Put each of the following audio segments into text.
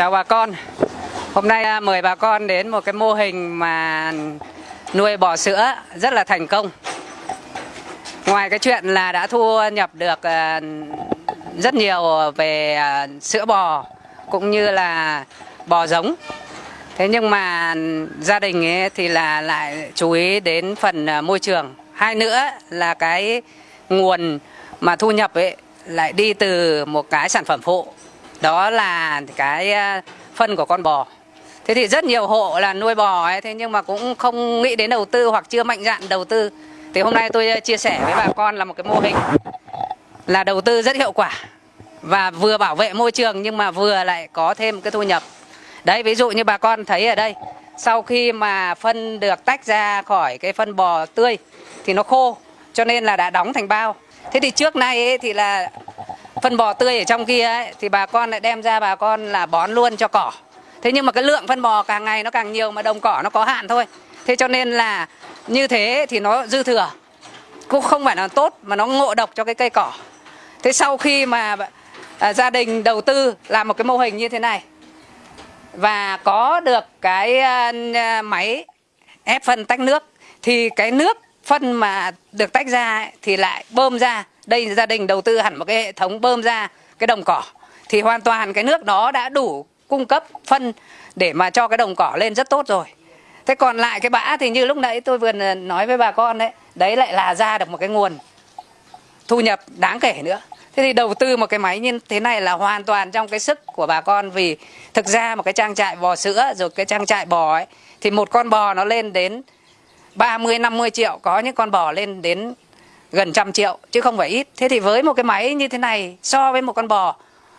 Chào bà con. Hôm nay à, mời bà con đến một cái mô hình mà nuôi bò sữa rất là thành công. Ngoài cái chuyện là đã thu nhập được à, rất nhiều về à, sữa bò cũng như là bò giống, Thế nhưng mà gia đình ấy thì là lại chú ý đến phần môi trường. Hai nữa là cái nguồn mà thu nhập ấy lại đi từ một cái sản phẩm phụ đó là cái ờ, phân của con bò. Thế thì rất nhiều hộ là nuôi bò ấy thế nhưng mà cũng không nghĩ đến đầu tư hoặc chưa mạnh dạn đầu tư. Thì hôm nay tôi ờ, chia sẻ với bà con là một cái mô hình là đầu tư rất hiệu quả và vừa bảo vệ môi trường nhưng mà vừa lại có thêm cái thu nhập. Đấy ví dụ như bà con thấy ở đây sau khi mà phân được tách ra khỏi cái phân bò tươi thì nó khô cho nên là đã đóng thành bao. Thế thì trước nay ấy, thì là phân bò tươi ở trong kia ấy, thì bà con lại đem ra bà con là bón luôn cho cỏ. Thế nhưng mà cái lượng phân bò càng ngày nó càng nhiều mà đồng cỏ nó có hạn thôi. Thế cho nên là như thế thì nó dư thừa. Cũng không phải là tốt mà nó ngộ độc cho cái cây cỏ. Thế sau khi mà à, gia đình đầu tư làm một cái mô hình như thế này và có được cái à, à máy ép phân tách nước thì cái nước phân mà được tách ra ấy, thì lại bơm ra đây gia đình đầu tư hẳn một cái hệ thống bơm ra cái đồng cỏ, thì hoàn toàn cái nước đó đã đủ cung cấp phân để mà cho cái đồng cỏ lên rất tốt rồi. Thế còn lại cái bã thì như lúc nãy tôi vừa nói với bà con đấy đấy lại là ra được một cái nguồn thu nhập đáng kể nữa. Thế thì đầu tư một cái máy như thế này là hoàn toàn trong cái sức của bà con vì thực ra một cái trang trại bò sữa rồi cái trang trại bò ấy, thì một con bò nó lên đến 30 50 triệu, có những con bò lên đến gần trăm triệu chứ không phải ít. Thế thì với một cái máy như thế này so với một con bò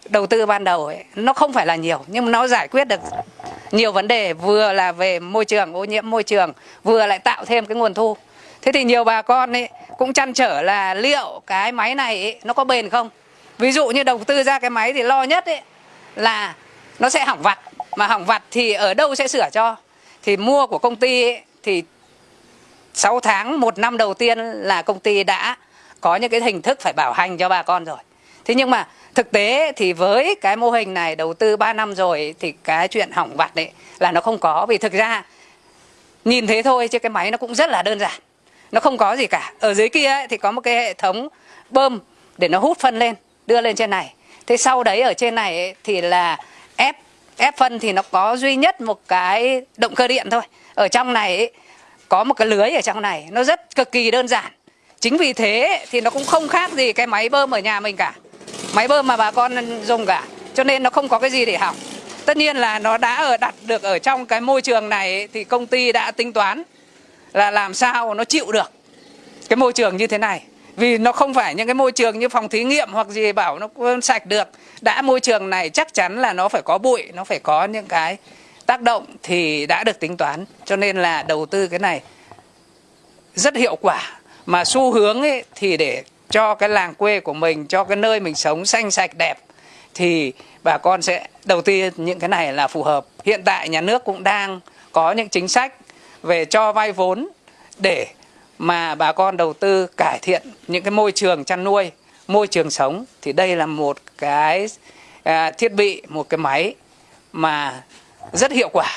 đầu tư ban đầu ấy, nó không phải là nhiều nhưng nó giải quyết được nhiều vấn đề vừa là về môi trường ô nhiễm môi trường vừa lại tạo thêm cái nguồn thu. Thế thì nhiều bà con ấy cũng chăn trở là liệu cái máy này ấy, nó có bền không? Ví dụ như đầu tư ra cái máy thì lo nhất ấy là nó sẽ hỏng vặt mà hỏng vặt thì ở đâu sẽ sửa cho? Thì mua của công ty ấy, thì 6 tháng, một năm đầu tiên là công ty đã có những cái hình thức phải bảo hành cho bà con rồi. Thế nhưng mà thực tế thì với cái mô hình này đầu tư 3 năm rồi thì cái chuyện hỏng vặt đấy là nó không có vì thực ra nhìn thế thôi chứ cái máy nó cũng rất là đơn giản. Nó không có gì cả. Ở dưới kia ấy, thì có một cái hệ thống bơm để nó hút phân lên, đưa lên trên này. Thế sau đấy ở trên này ấy, thì là ép ép phân thì nó có duy nhất một cái động cơ điện thôi. Ở trong này ấy, có một cái lưới ở trong này, nó rất cực kỳ đơn giản. Chính vì thế thì nó cũng không khác gì cái máy bơm ở nhà mình cả. Máy bơm mà bà con dùng cả, cho nên nó không có cái gì để hỏng. Tất nhiên là nó đã ở, đặt được ở trong cái môi trường này thì công ty đã tính toán là làm sao nó chịu được cái môi trường như thế này. Vì nó không phải những cái môi trường như phòng thí nghiệm hoặc gì bảo nó sạch được. Đã môi trường này chắc chắn là nó phải có bụi, nó phải có những cái tác động thì đã được tính toán. Cho nên là đầu tư cái này rất hiệu quả. Mà xu hướng ấy thì để cho cái làng quê của mình cho cái nơi mình sống xanh sạch đẹp thì bà con sẽ đầu tư những cái này là phù hợp. Hiện tại nhà nước cũng đang có những chính sách về cho vay vốn để mà bà con đầu tư cải thiện những cái môi trường chăn nuôi môi trường sống. Thì đây là một cái à, thiết bị một cái máy mà rất hiệu quả.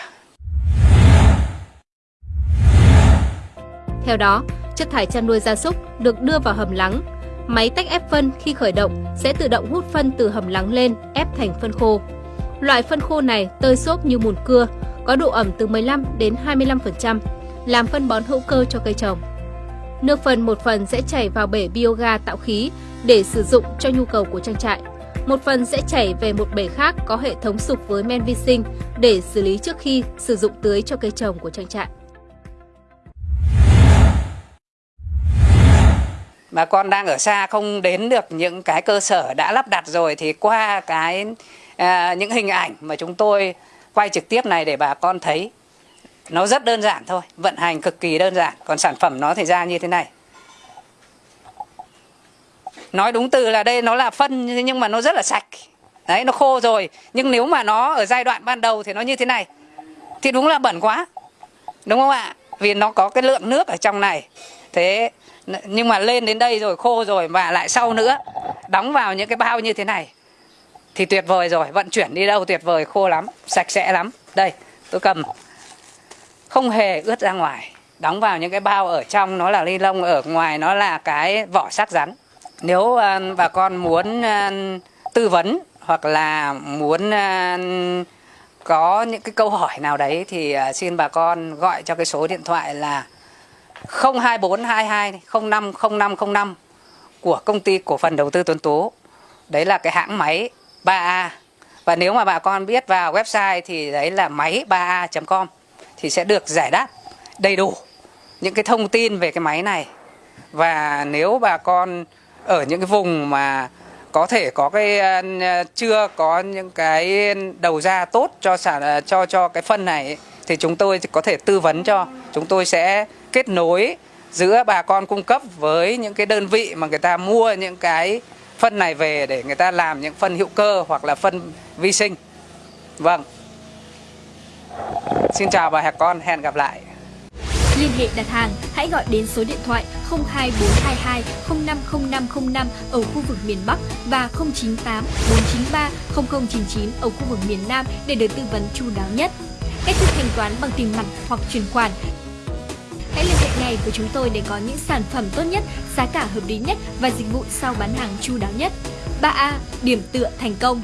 Theo đó, chất thải chăn nuôi gia súc được đưa vào hầm lắng. Máy tách ép phân khi khởi động sẽ tự động hút phân từ hầm lắng lên ép thành phân khô. Loại phân khô này tơi xốp như mùn cưa, có độ ẩm từ 15 đến 25%, làm phân bón hữu cơ cho cây trồng. Nước phân một phần sẽ chảy vào bể bioga tạo khí để sử dụng cho nhu cầu của trang trại. Một phần sẽ chảy về một bể khác có hệ thống sục với men vi sinh để xử lý trước khi sử dụng tưới cho cây trồng của trang trại. Bà con đang ở xa không đến được những cái cơ sở đã lắp đặt rồi thì qua cái à, những hình ảnh mà chúng tôi quay trực tiếp này để bà con thấy nó rất đơn giản thôi, vận hành cực kỳ đơn giản, còn sản phẩm nó thì ra như thế này nói đúng từ là đây, nó là phân, nhưng mà nó rất là sạch. Đấy, nó khô rồi. Nhưng nếu mà nó ở giai đoạn ban đầu thì nó như thế này. Thì đúng là bẩn quá. Đúng không ạ? Vì nó có cái lượng nước ở trong này. Thế, nhưng mà lên đến đây rồi, khô rồi và lại sau nữa, đóng vào những cái bao như thế này, thì tuyệt vời rồi. Vận chuyển đi đâu tuyệt vời, khô lắm, sạch sẽ lắm. Đây, tôi cầm. Không hề ướt ra ngoài. Đóng vào những cái bao ở trong, nó là ly lông, ở ngoài nó là cái vỏ sắc rắn nếu uh, bà con muốn uh, tư vấn hoặc là muốn uh, có những cái câu hỏi nào đấy thì uh, xin bà con gọi cho cái số điện thoại là 02422 050505 của công ty cổ phần đầu tư Tuấn Tú. Đấy là cái hãng máy 3A. Và nếu mà bà con biết vào website thì đấy là máy 3A.com thì sẽ được giải đáp đầy đủ những cái thông tin về cái máy này. Và nếu bà con ở những cái vùng mà có thể có cái à, à, chưa có những cái đầu ra tốt cho sản à, cho cho cái phân này thì chúng tôi có thể tư vấn cho. Chúng tôi sẽ kết nối giữa bà con cung cấp với những cái đơn vị mà người ta mua những cái phân này về để người ta làm những phân hữu cơ hoặc là phân vi sinh. Vâng. Xin chào bà con, hẹn gặp lại. Liên hệ đặt hàng, hãy gọi đến số điện thoại 02422 050505 ở khu vực miền Bắc và 098 493 0099 ở khu vực miền Nam để được tư vấn chu đáo nhất. Cách thức thanh toán bằng tiền mặt hoặc chuyển khoản Hãy liên hệ ngay với chúng tôi để có những sản phẩm tốt nhất, giá cả hợp lý nhất và dịch vụ sau bán hàng chu đáo nhất. 3A. Điểm tựa thành công